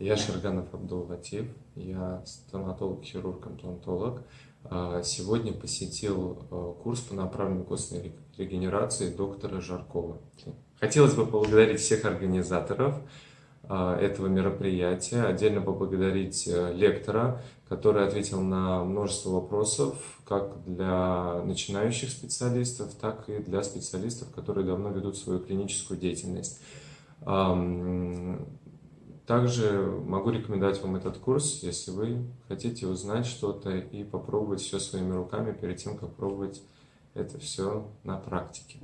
Я Шерганов Абдул Латиф, я стоматолог-хирург-имплантолог. А, сегодня посетил а, курс по направлению костной регенерации доктора Жаркова. Хотелось бы поблагодарить всех организаторов а, этого мероприятия, отдельно поблагодарить э, лектора, который ответил на множество вопросов, как для начинающих специалистов, так и для специалистов, которые давно ведут свою клиническую деятельность. Также могу рекомендовать вам этот курс, если вы хотите узнать что-то и попробовать все своими руками перед тем, как пробовать это все на практике.